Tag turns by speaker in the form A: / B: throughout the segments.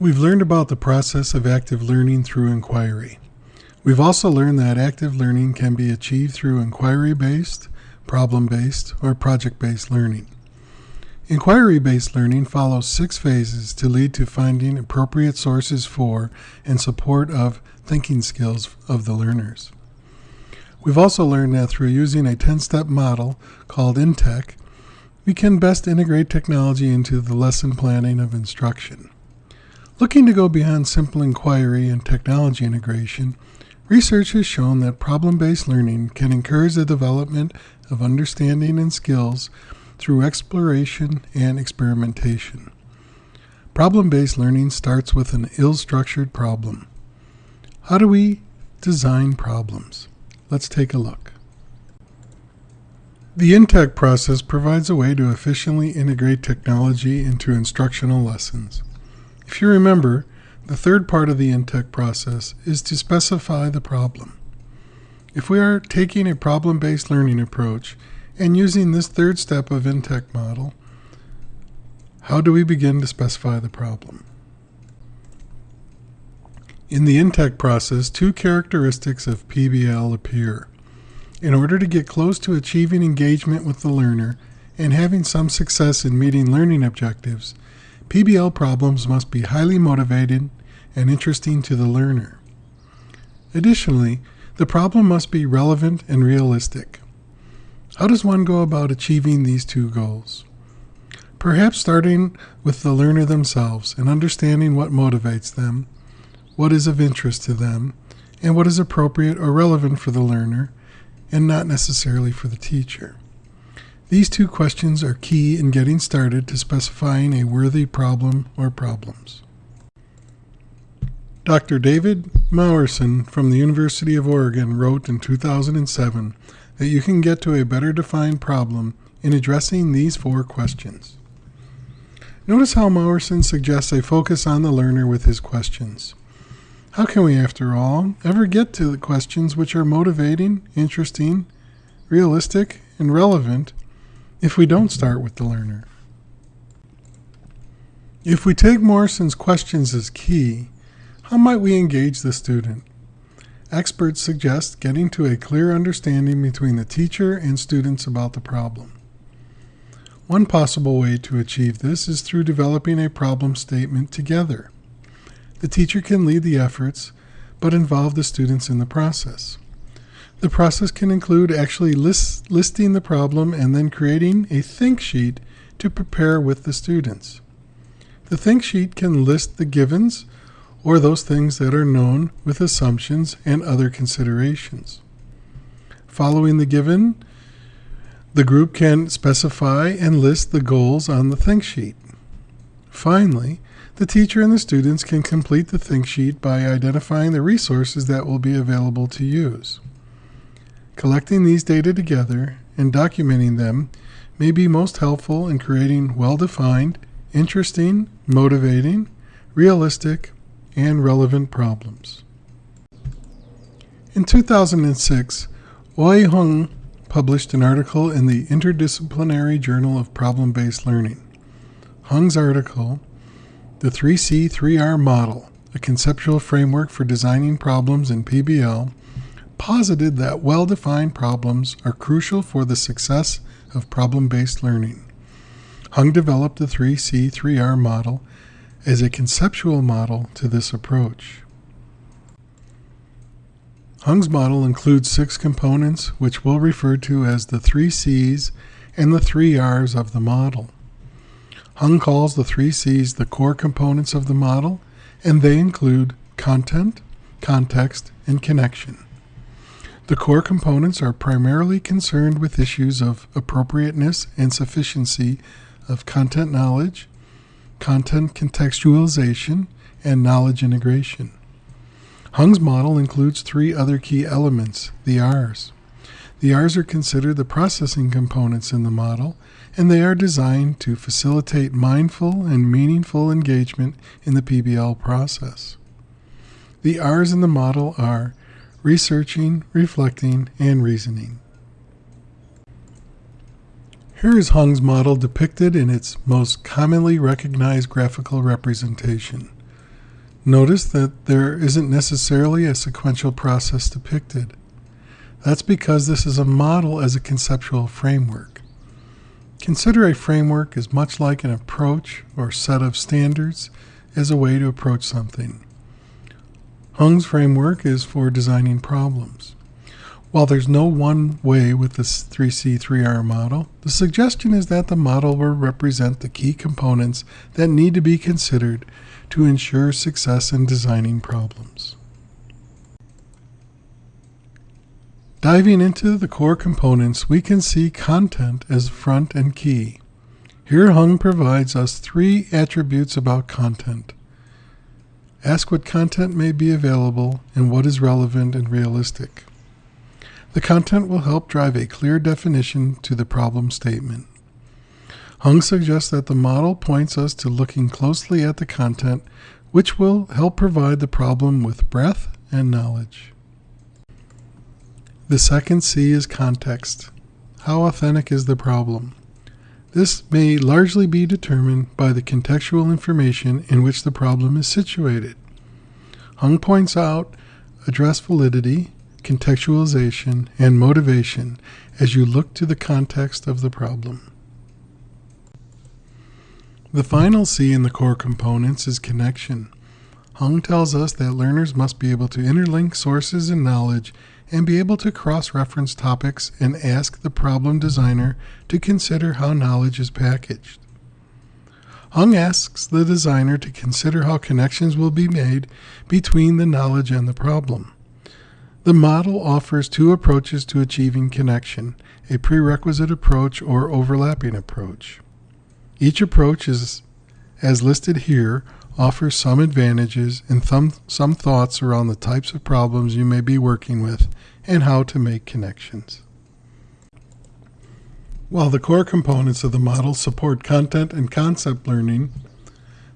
A: We've learned about the process of active learning through inquiry. We've also learned that active learning can be achieved through inquiry-based, problem-based, or project-based learning. Inquiry-based learning follows six phases to lead to finding appropriate sources for and support of thinking skills of the learners. We've also learned that through using a 10-step model called NTeQ, we can best integrate technology into the lesson planning of instruction. Looking to go beyond simple inquiry and technology integration, research has shown that problem-based learning can encourage the development of understanding and skills through exploration and experimentation. Problem-based learning starts with an ill-structured problem. How do we design problems? Let's take a look. The NTeQ process provides a way to efficiently integrate technology into instructional lessons. If you remember, the third part of the NTeQ process is to specify the problem. If we are taking a problem-based learning approach and using this third step of NTeQ model, how do we begin to specify the problem? In the NTeQ process, two characteristics of PBL appear. In order to get close to achieving engagement with the learner and having some success in meeting learning objectives, PBL problems must be highly motivated and interesting to the learner. Additionally, the problem must be relevant and realistic. How does one go about achieving these two goals? Perhaps starting with the learner themselves and understanding what motivates them, what is of interest to them, and what is appropriate or relevant for the learner, and not necessarily for the teacher. These two questions are key in getting started to specifying a worthy problem or problems. Dr. David Moursund from the University of Oregon wrote in 2007 that you can get to a better defined problem in addressing these four questions. Notice how Moursund suggests a focus on the learner with his questions. How can we, after all, ever get to the questions which are motivating, interesting, realistic, and relevant if we don't start with the learner? If we take Morrison's questions as key, how might we engage the student? Experts suggest getting to a clear understanding between the teacher and students about the problem. One possible way to achieve this is through developing a problem statement together. The teacher can lead the efforts, but involve the students in the process. The process can include actually list, listing the problem and then creating a think sheet to prepare with the students. The think sheet can list the givens or those things that are known with assumptions and other considerations. Following the given, the group can specify and list the goals on the think sheet. Finally, the teacher and the students can complete the think sheet by identifying the resources that will be available to use. Collecting these data together and documenting them may be most helpful in creating well-defined, interesting, motivating, realistic, and relevant problems. In 2006, Woei Hung published an article in the Interdisciplinary Journal of Problem-Based Learning. Hung's article the 3C 3R model, a conceptual framework for designing problems in PBL, posited that well-defined problems are crucial for the success of problem-based learning. Hung developed the 3C 3R model as a conceptual model to this approach. Hung's model includes six components, which we'll refer to as the three C's and the three R's of the model. Hung calls the three C's the core components of the model, and they include content, context, and connection. The core components are primarily concerned with issues of appropriateness and sufficiency of content knowledge, content contextualization, and knowledge integration. Hung's model includes three other key elements, the R's. The R's are considered the processing components in the model, and they are designed to facilitate mindful and meaningful engagement in the PBL process. The R's in the model are researching, reflecting, and reasoning. Here is Hung's model depicted in its most commonly recognized graphical representation. Notice that there isn't necessarily a sequential process depicted. That's because this is a model as a conceptual framework. Consider a framework as much like an approach or set of standards as a way to approach something. Hung's framework is for designing problems. While there's no one way with this 3C3R model, the suggestion is that the model will represent the key components that need to be considered to ensure success in designing problems. Diving into the core components, we can see content as front and key. Here Hung provides us three attributes about content. Ask what content may be available and what is relevant and realistic. The content will help drive a clear definition to the problem statement. Hung suggests that the model points us to looking closely at the content, which will help provide the problem with breadth and knowledge. The second C is context. How authentic is the problem? This may largely be determined by the contextual information in which the problem is situated. Hung points out address validity, contextualization, and motivation as you look to the context of the problem. The final C in the core components is connection. Hung tells us that learners must be able to interlink sources and knowledge and be able to cross-reference topics and ask the problem designer to consider how knowledge is packaged. Hung asks the designer to consider how connections will be made between the knowledge and the problem. The model offers two approaches to achieving connection, a prerequisite approach or overlapping approach. Each approach is, as listed here, offers some advantages and some, some thoughts around the types of problems you may be working with and how to make connections. While the core components of the model support content and concept learning,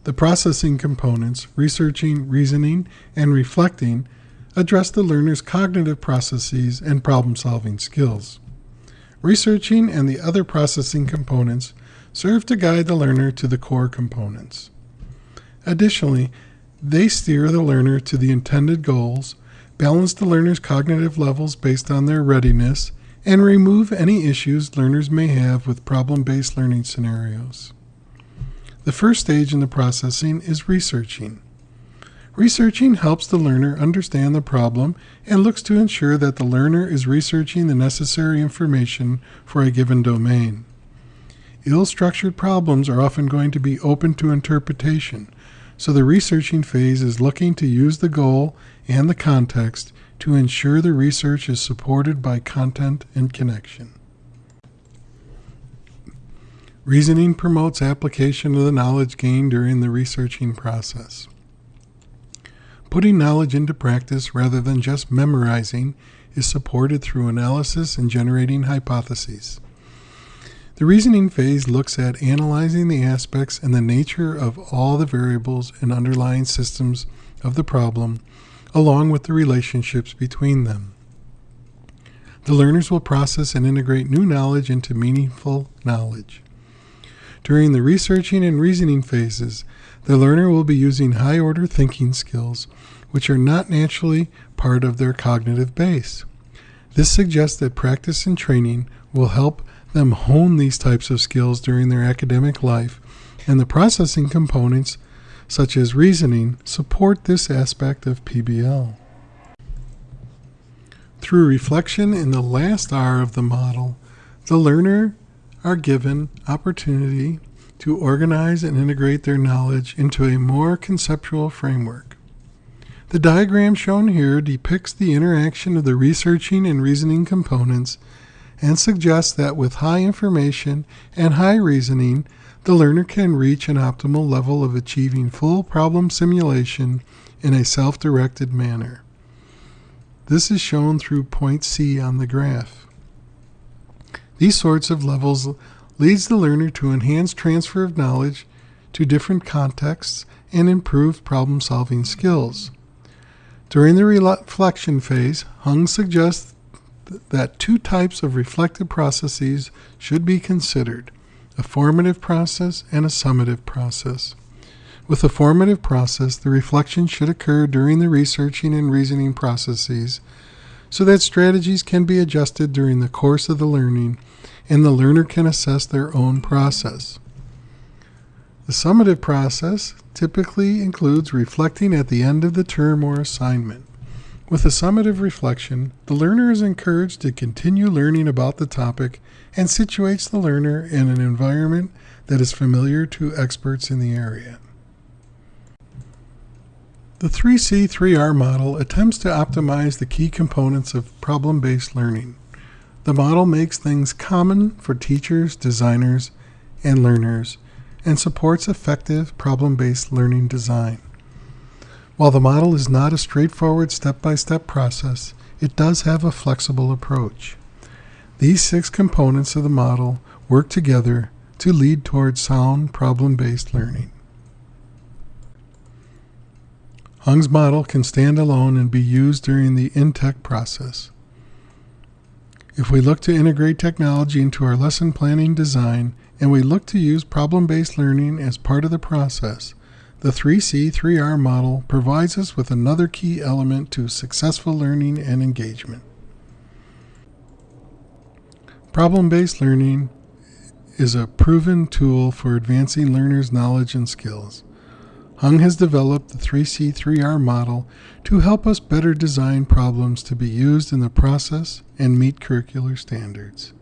A: the processing components, researching, reasoning, and reflecting, address the learner's cognitive processes and problem solving skills. Researching and the other processing components serve to guide the learner to the core components. Additionally, they steer the learner to the intended goals, balance the learner's cognitive levels based on their readiness, and remove any issues learners may have with problem-based learning scenarios. The first stage in the processing is researching. Researching helps the learner understand the problem and looks to ensure that the learner is researching the necessary information for a given domain. Ill-structured problems are often going to be open to interpretation, so the researching phase is looking to use the goal and the context to ensure the research is supported by content and connection. Reasoning promotes application of the knowledge gained during the researching process. Putting knowledge into practice rather than just memorizing is supported through analysis and generating hypotheses. The reasoning phase looks at analyzing the aspects and the nature of all the variables and underlying systems of the problem, along with the relationships between them. The learners will process and integrate new knowledge into meaningful knowledge. During the researching and reasoning phases, the learner will be using high order thinking skills, which are not naturally part of their cognitive base. This suggests that practice and training will help them hone these types of skills during their academic life, and the processing components, such as reasoning, support this aspect of PBL. Through reflection in the last R of the model, the learner are given opportunity to organize and integrate their knowledge into a more conceptual framework. The diagram shown here depicts the interaction of the researching and reasoning components and suggests that with high information and high reasoning, the learner can reach an optimal level of achieving full problem simulation in a self-directed manner. This is shown through point C on the graph. These sorts of levels leads the learner to enhance transfer of knowledge to different contexts and improved problem-solving skills. During the reflection phase, Hung suggests that two types of reflective processes should be considered, a formative process and a summative process. With a formative process, the reflection should occur during the researching and reasoning processes so that strategies can be adjusted during the course of the learning and the learner can assess their own process. The summative process typically includes reflecting at the end of the term or assignment. With a summative reflection, the learner is encouraged to continue learning about the topic and situates the learner in an environment that is familiar to experts in the area. The 3C 3R model attempts to optimize the key components of problem based learning. The model makes things common for teachers, designers, and learners and supports effective problem based learning design. While the model is not a straightforward step by step process, it does have a flexible approach. These six components of the model work together to lead toward sound problem based learning. Hung's model can stand alone and be used during the NTeQ process. If we look to integrate technology into our lesson planning design and we look to use problem-based learning as part of the process, the 3C 3R model provides us with another key element to successful learning and engagement. Problem-based learning is a proven tool for advancing learners' knowledge and skills. Hung has developed the 3C3R model to help us better design problems to be used in the process and meet curricular standards.